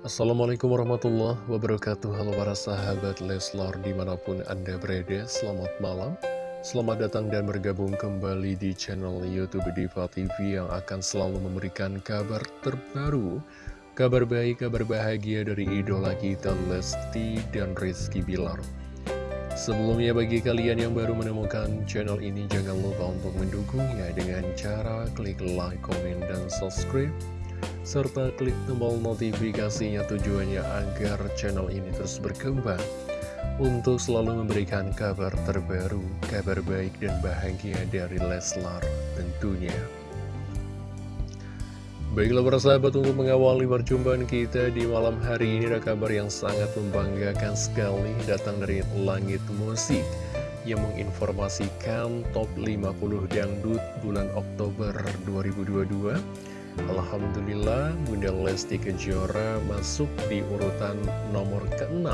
Assalamualaikum warahmatullahi wabarakatuh. Halo para sahabat Leslar di mana pun anda berada Selamat malam. Selamat datang dan bergabung kembali di channel Youtube Diva TV Yang akan selalu memberikan kabar terbaru Kabar baik, kabar bahagia dari idola kita Lesti dan Rizky Bilar. Sebelumnya bagi kalian yang baru menemukan channel ini Jangan lupa untuk mendukungnya dengan cara klik like, komen, dan subscribe serta klik tombol notifikasinya tujuannya agar channel ini terus berkembang untuk selalu memberikan kabar terbaru, kabar baik dan bahagia dari Leslar tentunya. Baiklah para sahabat untuk mengawali perjumpaan kita di malam hari ini ada kabar yang sangat membanggakan sekali datang dari Langit Musik yang menginformasikan top 50 dangdut bulan Oktober 2022 Alhamdulillah Bunda Lesti Kejora masuk di urutan nomor ke-6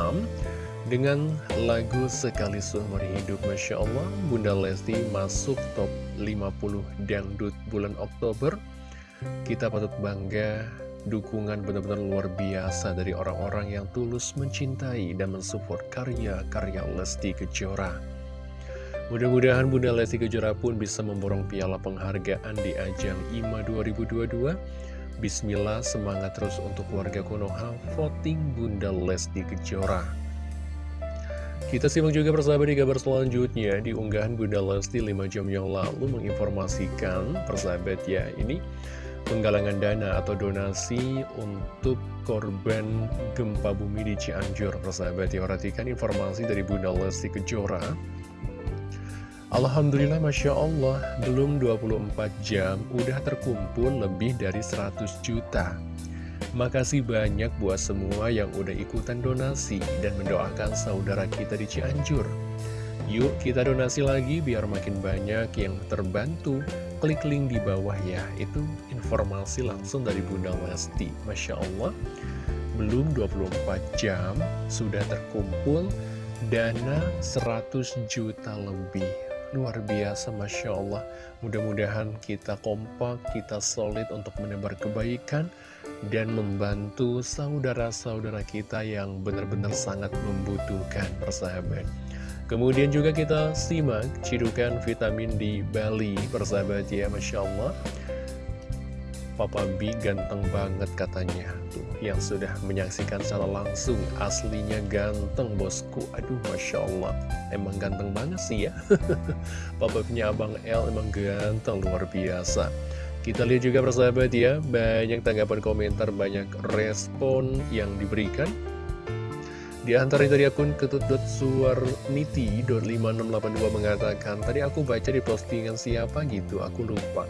dengan lagu Sekali Seumur Hidup. Masya Allah Bunda Lesti masuk top 50 dangdut bulan Oktober. Kita patut bangga dukungan benar-benar luar biasa dari orang-orang yang tulus mencintai dan mensupport karya-karya Lesti Kejora Mudah-mudahan Bunda Lesti Kejora pun bisa memborong piala penghargaan di ajang IMA 2022. Bismillah, semangat terus untuk warga Konoha, voting Bunda Lesti Kejora. Kita simak juga persahabat di kabar selanjutnya di unggahan Bunda Lesti 5 jam yang lalu menginformasikan persahabat ya ini penggalangan dana atau donasi untuk korban gempa bumi di Cianjur persahabat ya perhatikan informasi dari Bunda Lesti Kejora Alhamdulillah Masya Allah belum 24 jam udah terkumpul lebih dari 100 juta. Makasih banyak buat semua yang udah ikutan donasi dan mendoakan saudara kita di Cianjur. Yuk kita donasi lagi biar makin banyak yang terbantu. Klik link di bawah ya Itu informasi langsung dari Bunda Lesti. Masya Allah Belum 24 jam sudah terkumpul dana 100 juta lebih Luar biasa Masya Allah. Mudah-mudahan kita kompak, kita solid untuk menebar kebaikan Dan membantu saudara-saudara kita yang benar-benar sangat membutuhkan persahabat. Kemudian juga kita simak cidukan vitamin di Bali persahabat ya Masya Allah Papa B ganteng banget katanya. Tuh, yang sudah menyaksikan secara langsung Aslinya ganteng bosku. Aduh Masya Allah. Emang ganteng banget sih ya. Papa punya Abang L emang ganteng luar biasa. Kita lihat juga persahabat ya Banyak tanggapan komentar Banyak respon yang diberikan. Di antara dari akun ketut.suarniti.5682 mengatakan Tadi aku baca di postingan siapa gitu, aku lupa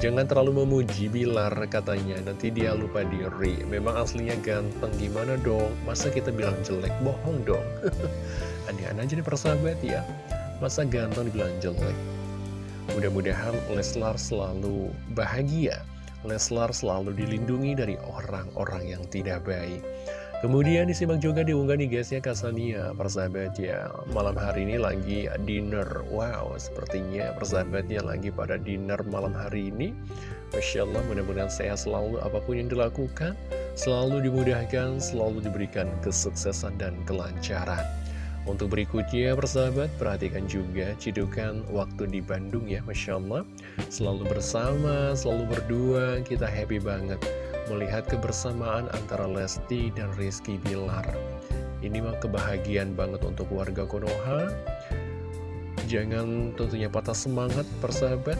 Jangan terlalu memuji Bilar katanya, nanti dia lupa diri. Memang aslinya ganteng, gimana dong? Masa kita bilang jelek? Bohong dong. Aneh-aneh aja nih persahabat ya. Masa ganteng dibilang jelek? Mudah-mudahan Leslar selalu bahagia. Leslar selalu dilindungi dari orang-orang yang tidak baik. Kemudian disimak juga diunggah nih guys ya Kasania persahabat ya. Malam hari ini lagi dinner. Wow sepertinya persahabatnya lagi pada dinner malam hari ini. Masya Allah mudah-mudahan sehat selalu apa pun yang dilakukan Selalu dimudahkan, selalu diberikan kesuksesan dan kelancaran. Untuk berikutnya persahabat, perhatikan juga cidukan waktu di Bandung ya Masya Allah. Selalu bersama, selalu berdua, kita happy banget melihat kebersamaan antara Lesti dan Rizky Bilar. Ini mah kebahagiaan banget untuk warga Konoha. Jangan tentunya patah semangat persahabat.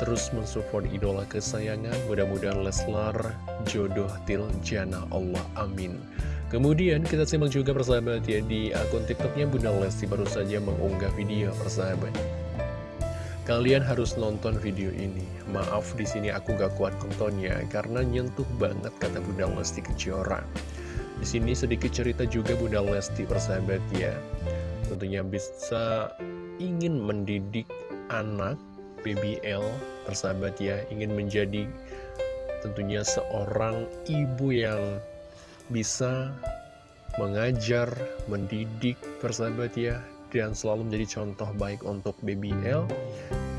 Terus mensupport idola kesayangan. Mudah-mudahan Leslar jodoh til jana Allah. Amin. Kemudian kita simak juga persahabat ya di akun tiktoknya Bunda Lesti baru saja mengunggah video persahabat. Kalian harus nonton video ini. Maaf di sini aku gak kuat nontonnya karena nyentuh banget kata Bunda Lesti Kejora. Di sini sedikit cerita juga Bunda Lesti persahabat ya. Tentunya bisa ingin mendidik anak BBL persahabat ya, ingin menjadi tentunya seorang ibu yang bisa mengajar, mendidik persahabat ya dan selalu menjadi contoh baik untuk BBL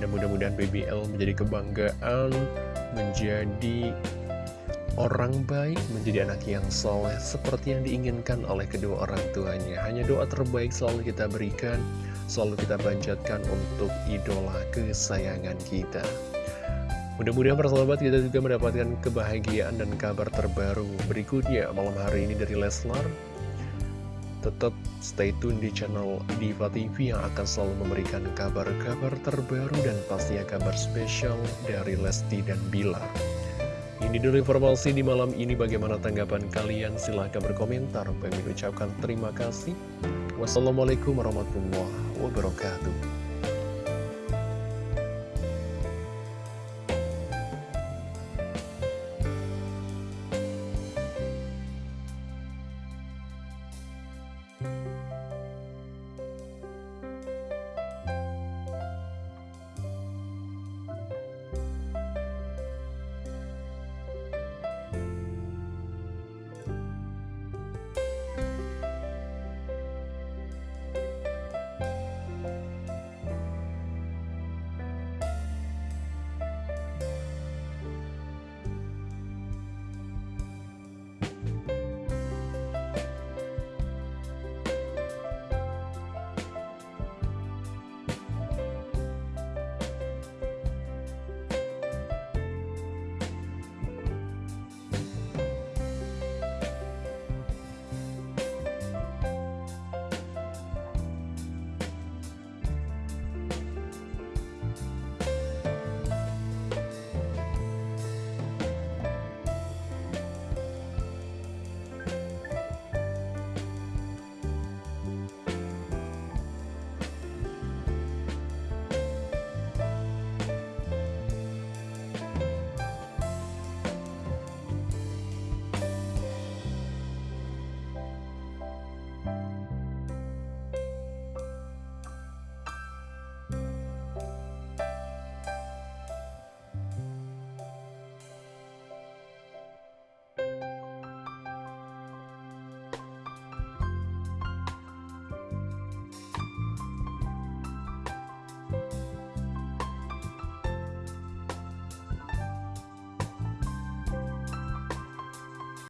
dan mudah-mudahan BBL menjadi kebanggaan menjadi orang baik, menjadi anak yang soleh seperti yang diinginkan oleh kedua orang tuanya. Hanya doa terbaik selalu kita berikan, selalu kita panjatkan untuk idola kesayangan kita. Mudah-mudahan persahabat kita juga mendapatkan kebahagiaan dan kabar terbaru berikutnya malam hari ini dari Leslar. Tetap stay tune di channel Diva TV yang akan selalu memberikan kabar-kabar terbaru dan pastinya kabar spesial dari Lesti dan Bilar. Ini dulu informasi di malam ini bagaimana tanggapan kalian silahkan berkomentar. Kami ucapkan terima kasih. Wassalamualaikum warahmatullahi wabarakatuh.